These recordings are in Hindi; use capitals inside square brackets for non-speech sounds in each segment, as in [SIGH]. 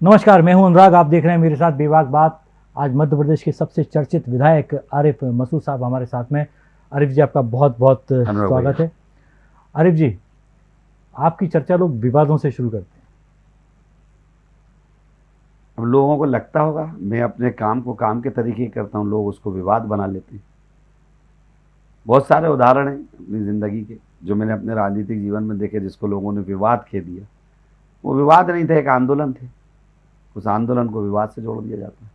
नमस्कार मैं हूँ अनुराग। आप देख रहे हैं मेरे साथ बेबाक बात। आज मध्य प्रदेश के सबसे चर्चित विधायक आरिफ मसूद साहब हमारे साथ में। आरिफ जी आपका बहुत बहुत स्वागत है। आरिफ जी आपकी चर्चा लोग विवादों से शुरू करते हैं। अब लोगों को लगता होगा मैं अपने काम को काम के तरीके करता हूँ लोग उसको विवाद बना लेते हैं। बहुत सारे उदाहरण हैं अपनी ज़िंदगी के जो मैंने अपने राजनीतिक जीवन में देखे जिसको लोगों ने विवाद कह दिया। वो विवाद नहीं थे एक आंदोलन थे। उस आंदोलन को विवाद से जोड़ दिया जाता है।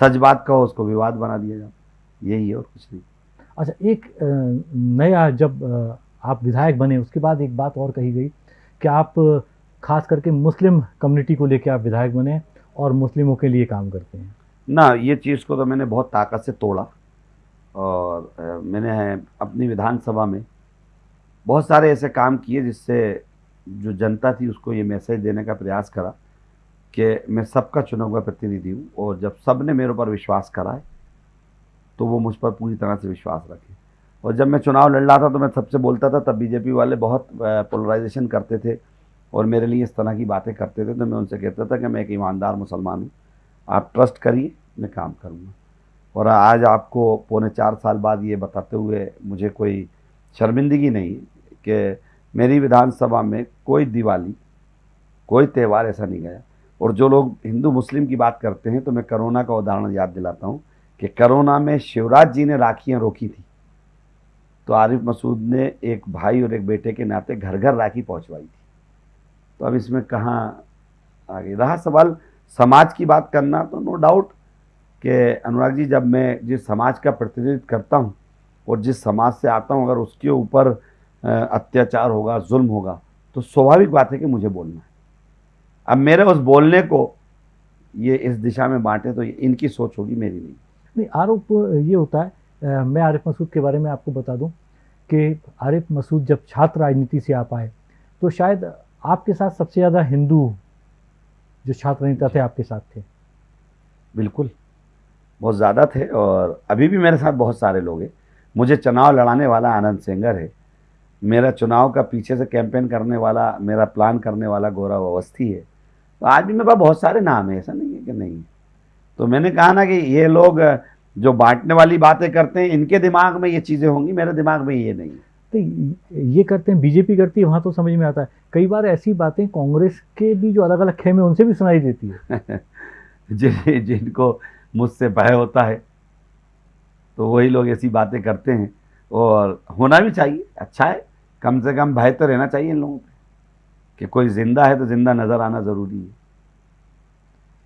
सच बात कहो उसको विवाद बना दिया जाता है। यही है और कुछ नहीं। अच्छा एक नया जब आप विधायक बने उसके बाद एक बात और कही गई कि आप खास करके मुस्लिम कम्युनिटी को लेकर आप विधायक बने और मुस्लिमों के लिए काम करते हैं। ना ये चीज़ को तो मैंने बहुत ताकत से तोड़ा और मैंने अपनी विधानसभा में बहुत सारे ऐसे काम किए जिससे जो जनता थी उसको ये मैसेज देने का प्रयास करा। कि मैं सबका चुना हुआ प्रतिनिधि हूँ और जब सबने मेरे ऊपर विश्वास करा है तो वो मुझ पर पूरी तरह से विश्वास रखे। और जब मैं चुनाव लड़ रहा था तो मैं सबसे बोलता था, तब बीजेपी वाले बहुत पोलराइजेशन करते थे और मेरे लिए इस तरह की बातें करते थे तो मैं उनसे कहता था कि मैं एक ईमानदार मुसलमान हूँ, आप ट्रस्ट करिए, मैं काम करूँगा। और आज आपको पौने चार साल बाद ये बताते हुए मुझे कोई शर्मिंदगी नहीं कि मेरी विधानसभा में कोई दिवाली, कोई त्यौहार ऐसा नहीं गया। और जो लोग हिंदू मुस्लिम की बात करते हैं तो मैं करोना का उदाहरण याद दिलाता हूँ कि करोना में शिवराज जी ने राखियाँ रोकी थी। तो आरिफ मसूद ने एक भाई और एक बेटे के नाते घर घर राखी पहुँचवाई थी। तो अब इसमें कहाँ आगे? रहा सवाल समाज की बात करना तो नो डाउट कि अनुराग जी, जब मैं जिस समाज का प्रतिनिधित्व करता हूँ और जिस समाज से आता हूँ, अगर उसके ऊपर अत्याचार होगा, जुल्म होगा तो स्वाभाविक बात है कि मुझे बोलना है। अब मेरे उस बोलने को ये इस दिशा में बांटे तो इनकी सोच होगी मेरी नहीं। नहीं आरोप ये होता है मैं आरिफ मसूद के बारे में आपको बता दूँ कि आरिफ मसूद जब छात्र राजनीति से आप आए तो शायद आपके साथ सबसे ज़्यादा हिंदू जो छात्र नेता थे आपके साथ थे। बिल्कुल। बहुत ज़्यादा थे और अभी भी मेरे साथ बहुत सारे लोग हैं। मुझे चुनाव लड़ाने वाला आनंद सेंगर है। मेरा चुनाव का पीछे से कैंपेन करने वाला मेरा प्लान करने वाला गौरव अवस्थी है। तो आज भी मेरे पास बहुत सारे नाम है ऐसा नहीं है कि नहीं तो मैंने कहा ना कि ये लोग जो बांटने वाली बातें करते हैं इनके दिमाग में ये चीज़ें होंगी मेरे दिमाग में ये नहीं तो ये करते हैं बीजेपी करती है वहाँ तो समझ में आता है। कई बार ऐसी बातें कांग्रेस के भी जो अलग अलग खेमे उनसे भी सुनाई देती है। [LAUGHS] जिन जिनको मुझसे भय होता है तो वही लोग ऐसी बातें करते हैं। और होना भी चाहिए अच्छा है कम से कम भय तो रहना चाहिए इन लोगों पे। कि कोई ज़िंदा है तो ज़िंदा नज़र आना ज़रूरी है।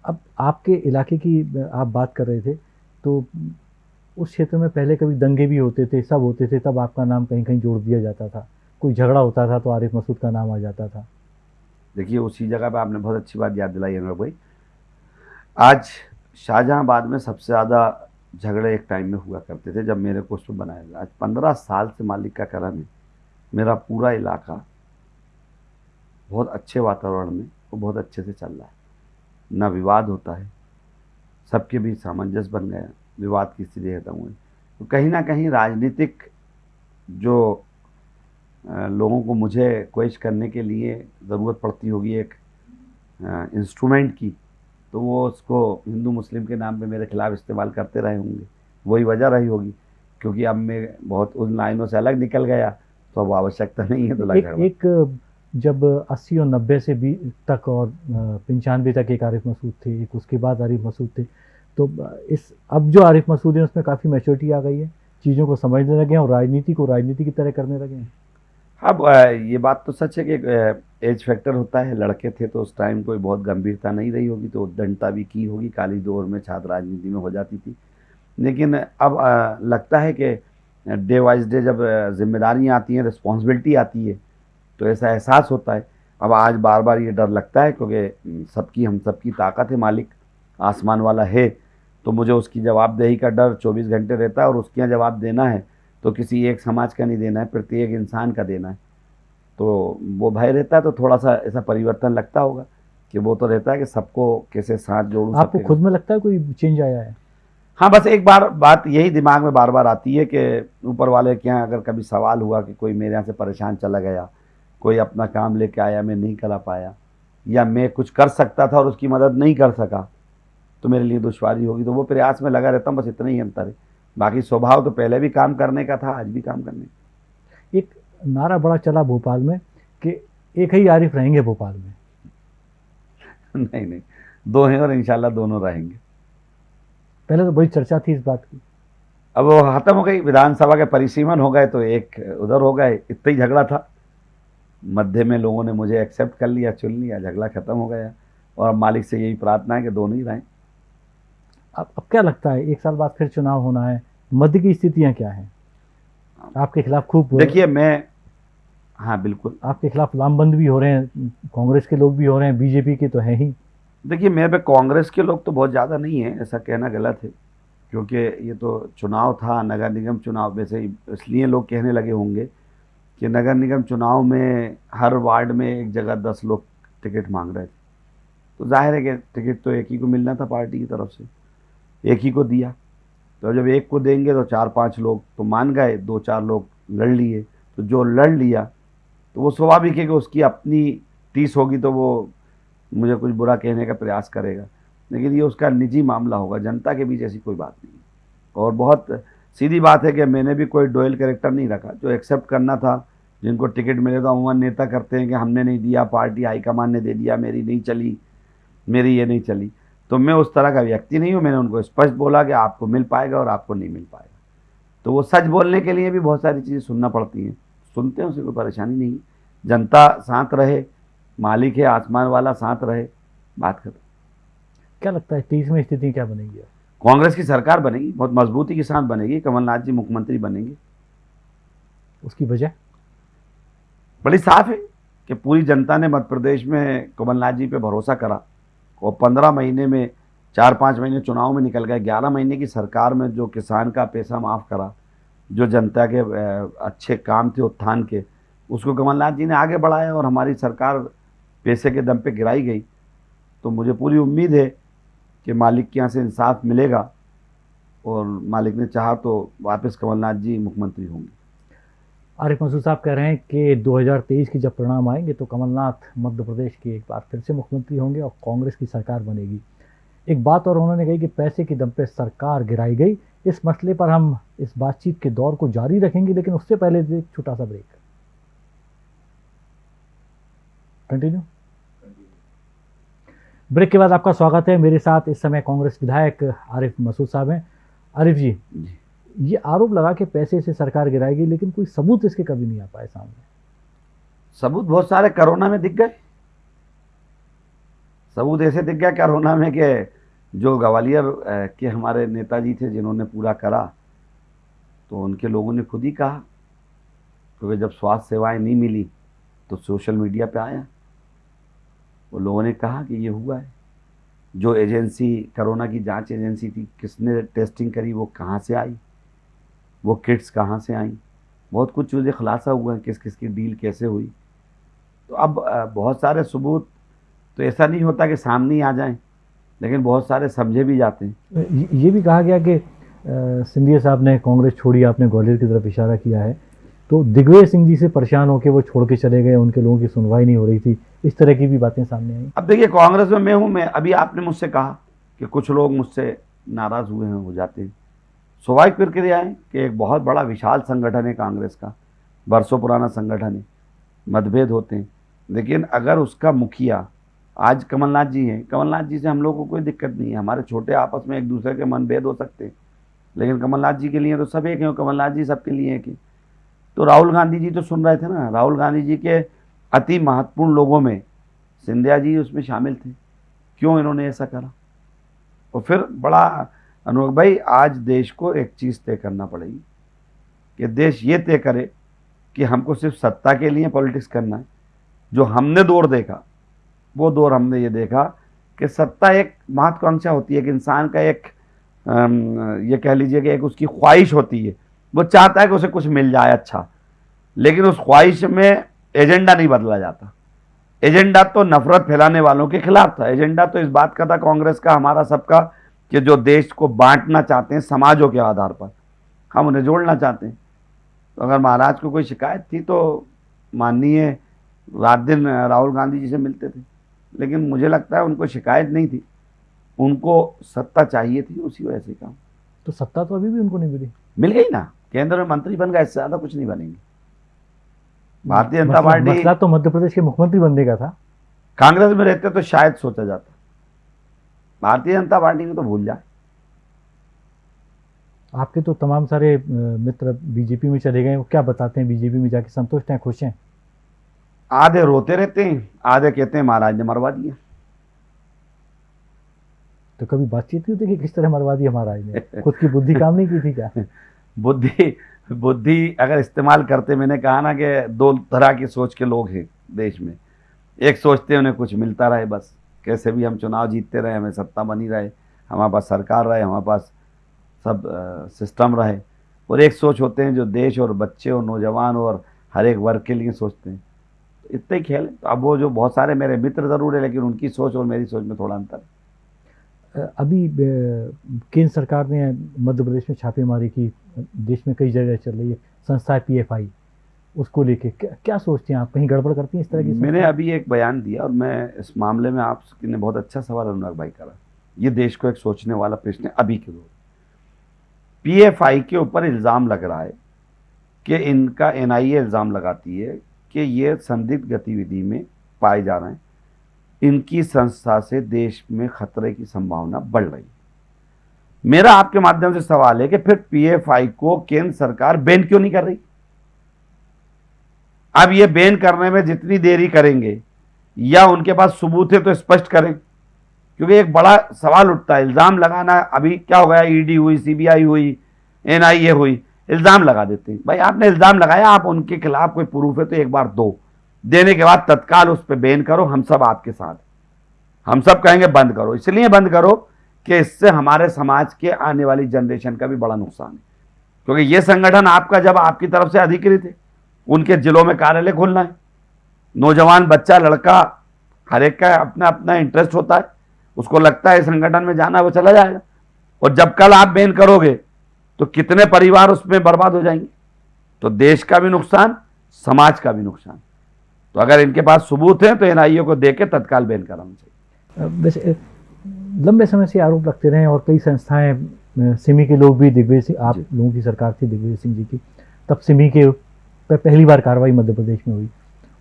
अब आपके इलाके की आप बात कर रहे थे तो उस क्षेत्र में पहले कभी दंगे भी होते थे सब होते थे तब आपका नाम कहीं कहीं जोड़ दिया जाता था। कोई झगड़ा होता था तो आरिफ मसूद का नाम आ जाता था। देखिए उसी जगह पे आपने बहुत अच्छी बात याद दिलाई अनुराग भाई। आज शाहजहाँबाद में सबसे ज़्यादा झगड़े एक टाइम में हुआ करते थे जब मेरे को उसमें बनाया गया। आज पंद्रह साल से मालिक का करम है। मेरा पूरा इलाका बहुत अच्छे वातावरण में वो बहुत अच्छे से चल रहा है। ना विवाद होता है। सबके बीच सामंजस्य बन गया। विवाद की स्थिति खत्म हुई। तो कहीं ना कहीं राजनीतिक जो लोगों को मुझे क्वेश करने के लिए ज़रूरत पड़ती होगी एक इंस्ट्रूमेंट की तो वो उसको हिंदू मुस्लिम के नाम पे मेरे खिलाफ इस्तेमाल करते रहे होंगे। वही वजह रही होगी क्योंकि अब मैं बहुत उन लाइनों से अलग निकल गया तो अब आवश्यकता नहीं है तो लग एक, एक जब अस्सी और नब्बे से बी तक और पंचानवे तक एक आरिफ मसूद थे, एक उसके बाद आरिफ मसूद थे तो इस, अब जो आरिफ मसूद है, उसमें काफ़ी मैच्योरिटी आ गई है, चीज़ों को समझने लगे हैं और राजनीति को राजनीति की तरह करने लगे हैं। अब ये बात तो सच है कि एज फैक्टर होता है, लड़के थे तो उस टाइम कोई बहुत गंभीरता नहीं रही होगी तो दंडता भी की होगी, काली दौर में छात्र राजनीति में हो जाती थी। लेकिन अब लगता है कि डे वाइज डे जब जिम्मेदारियाँ आती हैं रिस्पॉन्सिबिलिटी आती है तो ऐसा एहसास होता है। अब आज बार बार ये डर लगता है क्योंकि सबकी हम सबकी ताकत है मालिक आसमान वाला है तो मुझे उसकी जवाबदेही का डर 24 घंटे रहता है और उसके यहाँ जवाब देना है तो किसी एक समाज का नहीं देना है प्रत्येक इंसान का देना है। तो वो भय रहता है तो थोड़ा सा ऐसा परिवर्तन लगता होगा कि वो तो रहता है कि सबको कैसे साथ जोड़ूं आपको खुद में लगता है कोई चेंज आया है? हाँ बस एक बार बात यही दिमाग में बार बार आती है कि ऊपर वाले के यहाँ अगर कभी सवाल हुआ कि कोई मेरे यहाँ से परेशान चला गया कोई अपना काम लेके आया मैं नहीं करा पाया। या मैं कुछ कर सकता था और उसकी मदद नहीं कर सका तो मेरे लिए दुश्वारी होगी। तो वो प्रयास में लगा रहता हूँ बस इतना ही अंतर है। बाकी स्वभाव तो पहले भी काम करने का था आज भी काम करने का। एक नारा बड़ा चला भोपाल में कि एक ही आरिफ रहेंगे भोपाल में। [LAUGHS] नहीं नहीं दो हैं और इंशाल्लाह दोनों रहेंगे। पहले तो बड़ी चर्चा थी इस बात की। अब वो खत्म हो गई विधानसभा के परिसीमन हो गए तो एक उधर हो गए इतना ही झगड़ा था। मध्य में लोगों ने मुझे एक्सेप्ट कर लिया चुन लिया झगड़ा खत्म हो गया। और मालिक से यही प्रार्थना है कि दोनों ही रहें अब अब क्या लगता है एक साल बाद फिर चुनाव होना है मध्य की स्थितियाँ क्या हैं? आपके खिलाफ खूब देखिए मैं हाँ बिल्कुल। आपके खिलाफ लामबंद भी हो रहे हैं कांग्रेस के लोग भी हो रहे हैं बीजेपी के तो है ही। देखिए मेरे पे कांग्रेस के लोग तो बहुत ज़्यादा नहीं है ऐसा कहना गलत है। क्योंकि ये तो चुनाव था नगर निगम चुनाव में से इसलिए लोग कहने लगे होंगे। कि नगर निगम चुनाव में हर वार्ड में एक जगह दस लोग टिकट मांग रहे थे। तो ज़ाहिर है कि टिकट तो एक ही को मिलना था पार्टी की तरफ़ से। एक ही को दिया। तो जब एक को देंगे तो चार पाँच लोग तो मान गए, दो चार लोग लड़ लिए। तो जो लड़ लिया तो वो स्वाभाविक है कि उसकी अपनी टीस होगी तो वो मुझे कुछ बुरा कहने का प्रयास करेगा। लेकिन ये उसका निजी मामला होगा। जनता के बीच ऐसी कोई बात नहीं और बहुत सीधी बात है कि मैंने भी कोई डोयल कैरेक्टर नहीं रखा। जो एक्सेप्ट करना था जिनको टिकट मिले तो अमूमन नेता करते हैं कि हमने नहीं दिया पार्टी हाईकमान ने दे दिया मेरी नहीं चली मेरी ये नहीं चली। तो मैं उस तरह का व्यक्ति नहीं हूँ मैंने उनको स्पष्ट बोला कि आपको मिल पाएगा और आपको नहीं मिल पाएगा। तो वो सच बोलने के लिए भी बहुत सारी चीज़ें सुनना पड़ती हैं। सुनते हैं उसे कोई परेशानी नहीं। जनता साथ रहे मालिक है आसमान वाला साथ रहे बात खत्म। क्या लगता है तेईस में स्थिति क्या बनेगी? कांग्रेस की सरकार बनेगी बहुत मजबूती के साथ बनेगी कमलनाथ जी मुख्यमंत्री बनेंगे। उसकी वजह? बड़ी साफ़ है कि पूरी जनता ने मध्य प्रदेश में कमलनाथ जी पे भरोसा करा और पंद्रह महीने में, चार पाँच महीने चुनाव में निकल गए, ग्यारह महीने की सरकार में जो किसान का पैसा माफ़ करा, जो जनता के अच्छे काम थे, उत्थान के, उसको कमलनाथ जी ने आगे बढ़ाया और हमारी सरकार पैसे के दम पे गिराई गई। तो मुझे पूरी उम्मीद है कि मालिक के यहाँ से इंसाफ मिलेगा और मालिक ने चाहा तो वापस कमलनाथ जी मुख्यमंत्री होंगे। आरिफ मसूद साहब कह रहे हैं कि 2023 के जब परिणाम आएँगे तो कमलनाथ मध्य प्रदेश के एक बार फिर से मुख्यमंत्री होंगे और कांग्रेस की सरकार बनेगी। एक बात और उन्होंने कही कि पैसे की दम पे सरकार गिराई गई। इस मसले पर हम इस बातचीत के दौर को जारी रखेंगे लेकिन उससे पहले एक छोटा सा ब्रेक कंटिन्यू ब्रेक के बाद आपका स्वागत है। मेरे साथ इस समय कांग्रेस विधायक आरिफ मसूद साहब हैं। आरिफ जी, जी। ये आरोप लगा के पैसे से सरकार गिराएगी, लेकिन कोई सबूत इसके कभी नहीं आ पाए सामने। सबूत बहुत सारे कोरोना में दिख गए। सबूत ऐसे दिख गया कोरोना में कि जो ग्वालियर के हमारे नेताजी थे जिन्होंने पूरा करा तो उनके लोगों ने खुद ही कहा, क्योंकि तो जब स्वास्थ्य सेवाएँ नहीं मिली तो सोशल मीडिया पे आया। वो लोगों ने कहा कि ये हुआ है। जो एजेंसी, कोरोना की जाँच एजेंसी थी, किसने टेस्टिंग करी, वो कहाँ से आई? वो किट्स कहाँ से आई? बहुत कुछ चीज़ें खुलासा हुआ है किस किस की डील कैसे हुई। तो अब बहुत सारे सबूत तो ऐसा नहीं होता कि सामने ही आ जाएँ लेकिन बहुत सारे समझे भी जाते हैं। ये भी कहा गया कि सिंधिया साहब ने कांग्रेस छोड़ी आपने ग्वालियर की तरफ़ इशारा किया है। तो दिग्विजय सिंह जी से परेशान होकर वो छोड़ के चले गए उनके लोगों की सुनवाई नहीं हो रही थी। इस तरह की भी बातें सामने आई। अब देखिए कांग्रेस में मैं हूँ मैं अभी आपने मुझसे कहा कि कुछ लोग मुझसे नाराज़ हुए हैं हो जाते हैं। स्वाभाविक प्रक्रिया है कि एक बहुत बड़ा विशाल संगठन है कांग्रेस का, बरसों पुराना संगठन है, मतभेद होते हैं। लेकिन अगर उसका मुखिया, आज कमलनाथ जी हैं, कमलनाथ जी से हम लोग को कोई दिक्कत नहीं है, हमारे छोटे आपस में एक दूसरे के मनभेद हो सकते हैं। लेकिन कमलनाथ जी के लिए तो सब एक हैं कमलनाथ जी सबके लिए एक तो राहुल गांधी जी तो सुन रहे थे ना, राहुल गांधी जी के अति महत्वपूर्ण लोगों में सिंधिया जी उसमें शामिल थे। क्यों इन्होंने ऐसा करा? और फिर बड़ा अनुभव भाई, आज देश को एक चीज़ तय करना पड़ेगी कि देश ये तय करे कि हमको सिर्फ़ सत्ता के लिए पॉलिटिक्स करना है। जो हमने दौर देखा, वो दौर हमने ये देखा कि सत्ता एक महत्वाकांक्षा होती है कि इंसान का एक ये कह लीजिए कि एक उसकी ख्वाहिश होती है। वो चाहता है कि उसे कुछ मिल जाए अच्छा लेकिन उस ख्वाहिश में एजेंडा नहीं बदला जाता। एजेंडा तो नफरत फैलाने वालों के खिलाफ था। एजेंडा तो इस बात का था, कांग्रेस का, हमारा सबका कि जो देश को बांटना चाहते हैं समाजों के आधार पर हम उन्हें जोड़ना चाहते हैं। तो अगर महाराज को कोई शिकायत थी तो माननीय रात दिन राहुल गांधी जी से मिलते थे। लेकिन मुझे लगता है उनको शिकायत नहीं थी। उनको सत्ता चाहिए थी उसी वजह से काम। तो सत्ता तो अभी भी उनको नहीं मिली। मिल गई ना? केंद्र में मंत्री बन गए इससे ज़्यादा कुछ नहीं बनेंगे। भारतीय जनता पार्टी मसला तो मध्य प्रदेश के मुख्यमंत्री बनने का था। कांग्रेस में रहते तो शायद सोचा जाता। भारतीय जनता पार्टी में तो भूल जाए। आपके तो तमाम सारे मित्र बीजेपी में चले गए वो क्या बताते हैं? बीजेपी में जाके संतुष्ट हैं खुश हैं? आधे रोते रहते हैं आधे कहते हैं महाराज ने मरवा दिया। तो कभी बातचीत नहीं होती कि किस तरह मरवा दिया महाराज ने? खुद की बुद्धि काम नहीं की थी क्या? [LAUGHS] बुद्धि बुद्धि अगर इस्तेमाल करते मैंने कहा ना कि दो तरह की सोच के लोग हैं देश में। एक सोचते हैं उन्हें कुछ मिलता रहे बस। कैसे भी हम चुनाव जीतते रहे हमें सत्ता बनी रहे हमारे पास सरकार रहे हमारे पास सब अ, सिस्टम रहे। और एक सोच होते हैं जो देश और बच्चे और नौजवान और हर एक वर्ग के लिए सोचते हैं। तो इतना ही खेल तो अब वो जो बहुत सारे मेरे मित्र ज़रूर है लेकिन उनकी सोच और मेरी सोच में थोड़ा अंतर अभी केंद्र सरकार ने मध्य प्रदेश में छापेमारी की। देश में कई जगह चल रही है। संस्था पीएफआई उसको लेके। क्या, क्या सोचते हैं आप? कहीं गड़बड़ करती हैं इस तरह की मैंने अभी एक बयान दिया और मैं इस मामले में आपने बहुत अच्छा सवाल अनुराग भाई करा। ये देश को एक सोचने वाला प्रश्न है अभी के दौर। पीएफआई के ऊपर इल्ज़ाम लग रहा है कि इनका एनआईए इल्ज़ाम लगाती है कि ये संदिग्ध गतिविधि में पाए जा रहे हैं। इनकी संस्था से देश में खतरे की संभावना बढ़ रही है। मेरा आपके माध्यम से सवाल है कि फिर पीएफआई को केंद्र सरकार बैन क्यों नहीं कर रही? अब ये बैन करने में जितनी देरी करेंगे, या उनके पास सबूत है तो स्पष्ट करें। क्योंकि एक बड़ा सवाल उठता है, इल्ज़ाम लगाना, अभी क्या हो गया? ईडी हुई सीबीआई हुई एनआईए हुई, इल्ज़ाम लगा देते हैं। भाई, आपने इल्ज़ाम लगाया, आप उनके खिलाफ कोई प्रूफ है तो एक बार दो। देने के बाद तत्काल उस पर बैन करो, हम सब आपके साथ। हम सब कहेंगे, बंद करो। इसलिए बंद करो कि इससे हमारे समाज के आने वाली जनरेशन का भी बड़ा नुकसान है। क्योंकि ये संगठन आपका जब आपकी तरफ़ से अधिकृत है। उनके जिलों में कार्यालय खोलना है। नौजवान बच्चा लड़का हर एक का अपना अपना इंटरेस्ट होता है। उसको लगता है संगठन में जाना वो चला जाएगा। और जब कल आप बैन करोगे तो कितने परिवार उसमें बर्बाद हो जाएँगे? तो देश का भी नुकसान समाज का भी नुकसान। तो अगर इनके पास सबूत है तो एनआईए को दे के तत्काल बैन कराना चाहिए। वैसे लंबे समय से आरोप लगते रहे और कई संस्थाएँ सिमी के लोग भी दिग्विजय सिंह आप लोगों की सरकार थी दिग्विजय सिंह जी की तब सिमी के पे पहली बार कार्रवाई मध्य प्रदेश में हुई।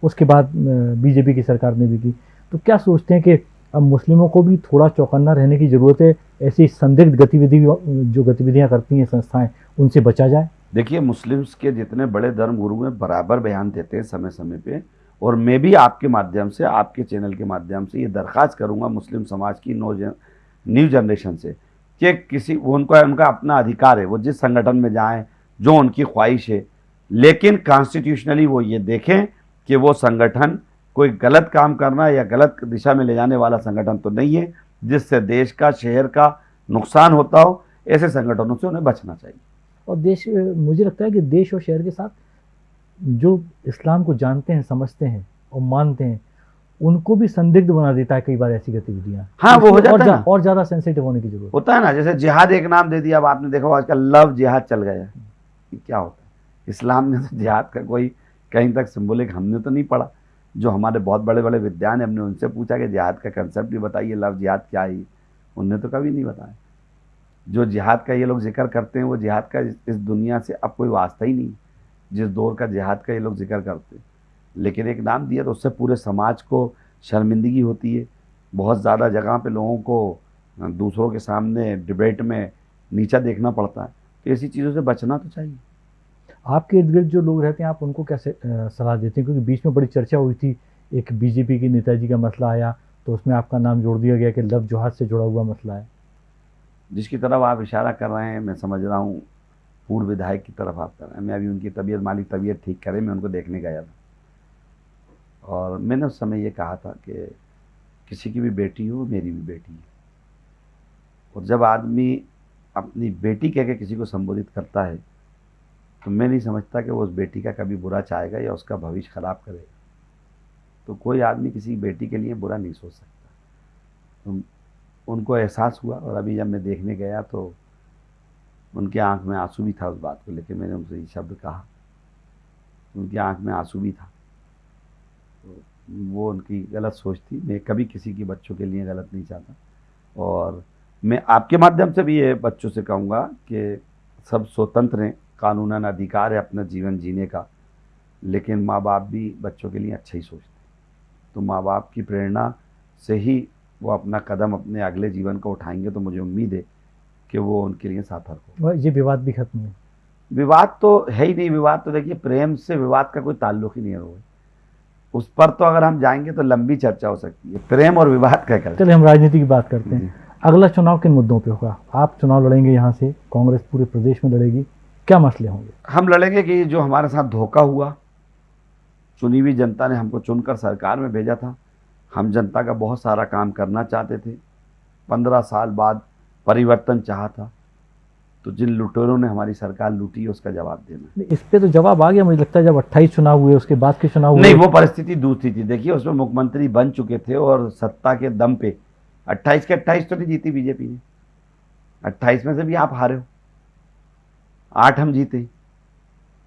उसके बाद बीजेपी की सरकार ने भी की। तो क्या सोचते हैं कि अब मुस्लिमों को भी थोड़ा चौकन्ना रहने की ज़रूरत है? ऐसी संदिग्ध गतिविधि जो गतिविधियाँ करती हैं संस्थाएँ उनसे बचा जाए? देखिए मुस्लिम्स के जितने बड़े धर्म गुरु हैं बराबर बयान देते हैं समय समय पे। और मैं भी आपके माध्यम से आपके चैनल के माध्यम से ये दरख्वास्त करूँगा मुस्लिम समाज की नौ जन, न्यू जनरेशन से कि किसी उनका उनका अपना अधिकार है। वो जिस संगठन में जाएँ जो उनकी ख्वाहिश है लेकिन कॉन्स्टिट्यूशनली वो ये देखें कि वो संगठन कोई गलत काम करना या गलत दिशा में ले जाने वाला संगठन तो नहीं है जिससे देश का शहर का नुकसान होता हो ऐसे संगठनों से उन्हें बचना चाहिए। और देश मुझे लगता है कि देश और शहर के साथ जो इस्लाम को जानते हैं समझते हैं और मानते हैं उनको भी संदिग्ध बना देता है कई बार ऐसी गतिविधियाँ। हाँ, वो हो इसलिए और जाता है जा- और ज़्यादा सेंसिटिव होने की ज़रूरत होता है ना जैसे जिहाद एक नाम दे दिया अब आपने देखा आजकल लव जिहाद चल गया। क्या होता है? इस्लाम ने तो जिहाद का कोई कहीं तक सिंबलिक हमने तो नहीं पढ़ा। जो हमारे बहुत बड़े बड़े विद्वान हैं हमने उनसे पूछा कि जिहाद का कंसेप्ट भी बताइए, लव जिहाद क्या है? उनने तो कभी नहीं बताया। जो जिहाद का ये लोग ज़िक्र करते हैं, वो जिहाद का इस दुनिया से अब कोई वास्ता ही नहीं। जिस दौर का जिहाद का ये लोग ज़िक्र करते हैं। लेकिन एक नाम दिया तो उससे पूरे समाज को शर्मिंदगी होती है। बहुत ज़्यादा जगह पे लोगों को दूसरों के सामने डिबेट में नीचा देखना पड़ता है। तो ऐसी चीज़ों से बचना तो चाहिए। आपके इर्द गिर्द जो लोग रहते हैं, आप उनको कैसे सलाह देते हैं? क्योंकि बीच में बड़ी चर्चा हुई थी, एक बीजेपी के नेताजी का मसला आया तो उसमें आपका नाम जोड़ दिया गया कि लव जोहाद से जुड़ा हुआ मसला है। जिसकी तरफ़ आप इशारा कर रहे हैं, मैं समझ रहा हूँ, पूर्व विधायक की तरफ़ आप कर रहे हैं। मैं अभी उनकी तबीयत मालिक तबीयत ठीक करे मैं उनको देखने गया था। और मैंने उस समय ये कहा था कि किसी की भी बेटी हो, मेरी भी बेटी है। और जब आदमी अपनी बेटी कह के किसी को संबोधित करता है तो मैं नहीं समझता कि वो उस बेटी का कभी बुरा चाहेगा या उसका भविष्य खराब करेगा। तो कोई आदमी किसी बेटी के लिए बुरा नहीं सोच सकता। तो उनको एहसास हुआ और अभी जब मैं देखने गया तो उनके आँख में आँसू भी था उस बात को लेकर मैंने उनसे ये शब्द कहा। उनकी आँख में आँसू भी था। तो वो उनकी गलत सोच थी। मैं कभी किसी की बच्चों के लिए गलत नहीं चाहता। और मैं आपके माध्यम से भी ये बच्चों से कहूँगा कि सब स्वतंत्र हैं। कानूनन अधिकार है अपना जीवन जीने का लेकिन माँ बाप भी बच्चों के लिए अच्छा ही सोचते हैं। तो माँ बाप की प्रेरणा से ही वो अपना कदम अपने अगले जीवन को उठाएँगे तो मुझे उम्मीद है कि वो उनके लिए सार्थक हो ये विवाद भी खत्म हुए? विवाद तो है ही नहीं विवाद तो देखिए प्रेम से विवाद का कोई ताल्लुक ही नहीं है उस पर तो अगर हम जाएँगे तो लंबी चर्चा हो सकती है। प्रेम और विवाद क्या कर चलिए हम राजनीति की बात करते हैं। अगला चुनाव किन मुद्दों पे होगा? आप चुनाव लड़ेंगे यहाँ से कांग्रेस पूरे प्रदेश में लड़ेगी। क्या मसले होंगे? हम लड़ेंगे कि जो हमारे साथ धोखा हुआ चुनी हुई जनता ने हमको चुनकर सरकार में भेजा था। हम जनता का बहुत सारा काम करना चाहते थे। पंद्रह साल बाद परिवर्तन चाहा था। तो जिन लुटेरों ने हमारी सरकार लूटी है उसका जवाब देना इस पे तो जवाब आ गया मुझे लगता है जब 28 चुनाव हुए उसके बाद के चुनाव हुए। नहीं वो परिस्थिति दूसरी थी देखिए उसमें मुख्यमंत्री बन चुके थे और सत्ता के दम पे। 28 के 28 तो नहीं जीती बीजेपी ने। 28 में से भी आप हारे हो। आठ हम जीते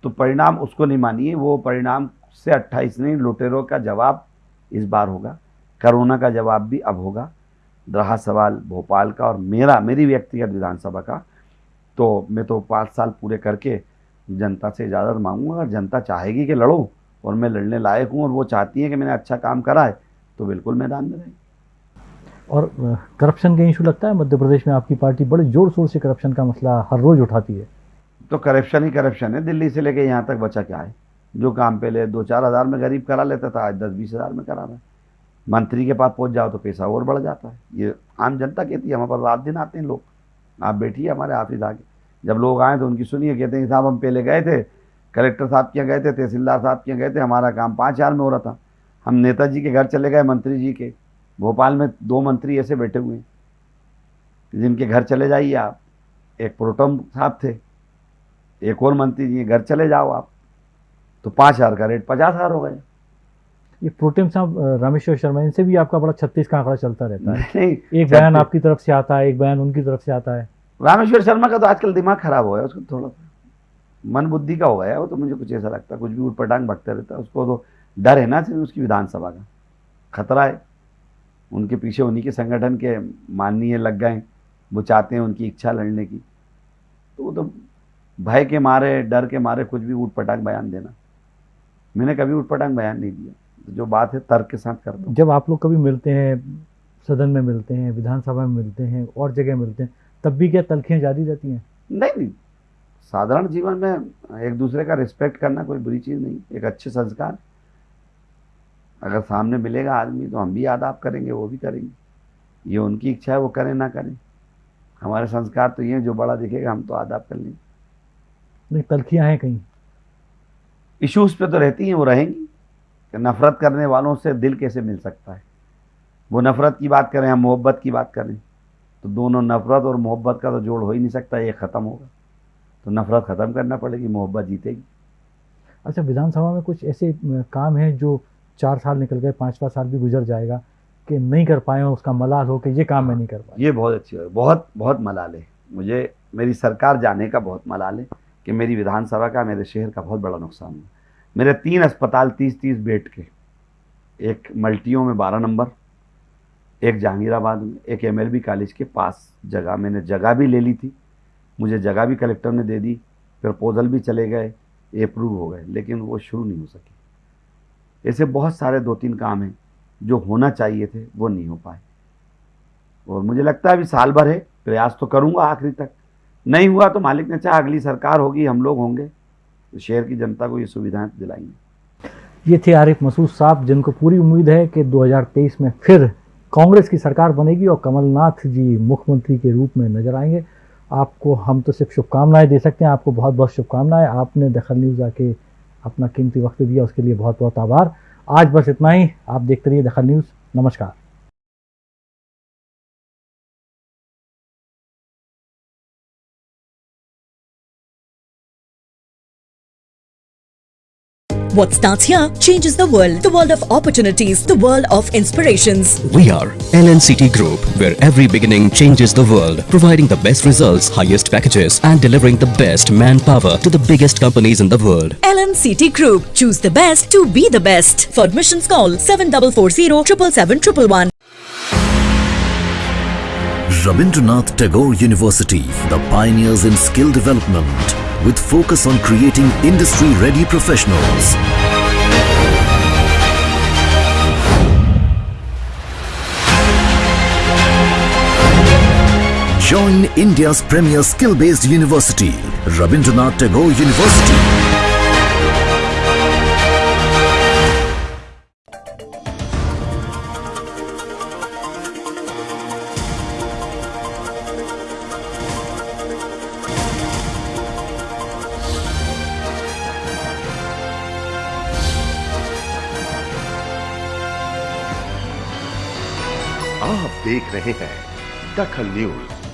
तो परिणाम उसको नहीं मानिए, वो परिणाम से 28 नहीं, लुटेरों का जवाब इस बार होगा। कोरोना का जवाब भी अब होगा। रहा सवाल भोपाल का और मेरा, मेरी व्यक्तिगत विधानसभा का। तो मैं तो पाँच साल पूरे करके जनता से इजाज़त मांगूँगा। अगर जनता चाहेगी कि लड़ो और मैं लड़ने लायक हूँ और वो चाहती है कि मैंने अच्छा काम करा है तो बिल्कुल मैदान में रहें। और करप्शन का इशू लगता है? मध्य प्रदेश में आपकी पार्टी बड़े ज़ोर शोर से करप्शन का मसला हर रोज उठाती है। तो करप्शन ही करप्शन है। दिल्ली से लेके यहाँ तक बचा क्या है? जो काम पहले दो चार हज़ार में गरीब करा लेता था, आज दस बीस हज़ार में करा रहा है। मंत्री के पास पहुँच जाओ तो पैसा और बढ़ जाता है। ये आम जनता कहती है हमारे पास रात दिन आते हैं लोग। आप बैठिए हमारे ऑफ़िस आके जब लोग आए तो उनकी सुनिए, कहते हैं, साहब हम पहले गए थे, कलेक्टर साहब के गए थे, तहसीलदार साहब के गए थे, हमारा काम पाँच हज़ार में हो रहा था। हम नेताजी के घर चले गए, मंत्री जी के। भोपाल में दो मंत्री ऐसे बैठे हुए हैं। जिनके घर चले जाइए आप। एक प्रोटम साहब थे एक और मंत्री जी घर चले जाओ आप। तो पाँच हज़ार का रेट पचास हज़ार हो गए। ये प्रोटेम साहब रामेश्वर शर्मा इनसे भी आपका बड़ा छत्तीस का आंकड़ा चलता रहता है। नहीं एक बयान आपकी तरफ़ से आता है एक बयान उनकी तरफ़ से आता है। रामेश्वर शर्मा का तो आजकल दिमाग खराब हो गया उसको थोड़ा मन बुद्धि का हो गया वो तो मुझे कुछ ऐसा लगता है कुछ भी उठपटांग भगता रहता है उसको तो डर है ना सिर्फ़ उसकी विधानसभा का। खतरा है। उनके पीछे उन्हीं के संगठन के माननीय लग गए वो चाहते हैं उनकी इच्छा लड़ने की। तो वो तो भय के मारे डर के मारे कुछ भी उठ पटांग बयान देना। मैंने कभी उठ पटांग बयान नहीं दिया। तो जो बात है तर्क के साथ करता हूँ। जब आप लोग कभी मिलते हैं सदन में मिलते हैं विधानसभा में मिलते हैं और जगह मिलते हैं तब भी क्या तलखियाँ जारी रहती हैं? नहीं नहीं। साधारण जीवन में एक दूसरे का रिस्पेक्ट करना कोई बुरी चीज़ नहीं। एक अच्छे संस्कार। अगर सामने मिलेगा आदमी तो हम भी आदाब करेंगे वो भी करेंगे। ये उनकी इच्छा है वो करें ना करें। हमारे संस्कार तो ये जो बड़ा दिखेगा हम तो आदाब कर लेंगे। नहीं तलखियाँ हैं कहीं। इश्यूज़ पे तो रहती हैं वो रहेंगी। कि नफ़रत करने वालों से दिल कैसे मिल सकता है? वो नफ़रत की बात करें हम मोहब्बत की बात करें तो दोनों नफ़रत और मोहब्बत का तो जोड़ हो ही नहीं सकता ये ख़त्म होगा। तो नफ़रत ख़त्म करना पड़ेगी मोहब्बत जीतेगी। अच्छा विधानसभा में कुछ ऐसे काम हैं जो चार साल निकल गए पाँचवा साल भी गुजर जाएगा कि नहीं कर पाए हो उसका मलाल हो कि ये काम मैं नहीं कर पाया? ये बहुत अच्छी है। बहुत बहुत मलाल है। मुझे मेरी सरकार जाने का बहुत मलाल है। कि मेरी विधानसभा का, मेरे शहर का बहुत बड़ा नुकसान हुआ। मेरे तीन अस्पताल तीस तीस बेड के। एक मल्टियों में बारह नंबर, एक जहांगीराबाद में, एक एमएलबी कॉलेज के पास जगह, मैंने जगह भी ले ली थी। मुझे जगह भी कलेक्टर ने दे दी प्रपोजल भी चले गए अप्रूव हो गए, लेकिन वो शुरू नहीं हो सके। ऐसे बहुत सारे दो तीन काम हैं, जो होना चाहिए थे, वो नहीं हो पाए। और मुझे लगता है अभी साल भर है, प्रयास तो करूँगा आखिरी तक। नहीं हुआ तो मालिक ने चाहा अगली सरकार होगी, हम लोग होंगे। तो शहर की जनता को ये सुविधाएँ दिलाएँगे। ये थे आरिफ मसूद साहब, जिनको पूरी उम्मीद है कि 2023 में फिर कांग्रेस की सरकार बनेगी और कमलनाथ जी मुख्यमंत्री के रूप में नज़र आएँगे। आपको हम तो सिर्फ़ शुभकामनाएँ दे सकते हैं, आपको बहुत बहुत शुभकामनाएँ। आपने दखल न्यूज़ आके अपना कीमती वक्त दिया, उसके लिए बहुत बहुत आभार। आज बस इतना ही, आप देखते रहिए दखल न्यूज़। नमस्कार। What starts here changes the world. The world of opportunities. The world of inspirations. We are LNCT Group, where every beginning changes the world, providing the best results, highest packages, and delivering the best manpower to the biggest companies in the world. LNCT Group. Choose the best to be the best. For admissions call 7440 777 Rabindranath Tagore University, the pioneers in skill development, with focus on creating industry-ready professionals. Join India's premier skill-based university, Rabindranath Tagore University. रहे हैं। दखल न्यूज़।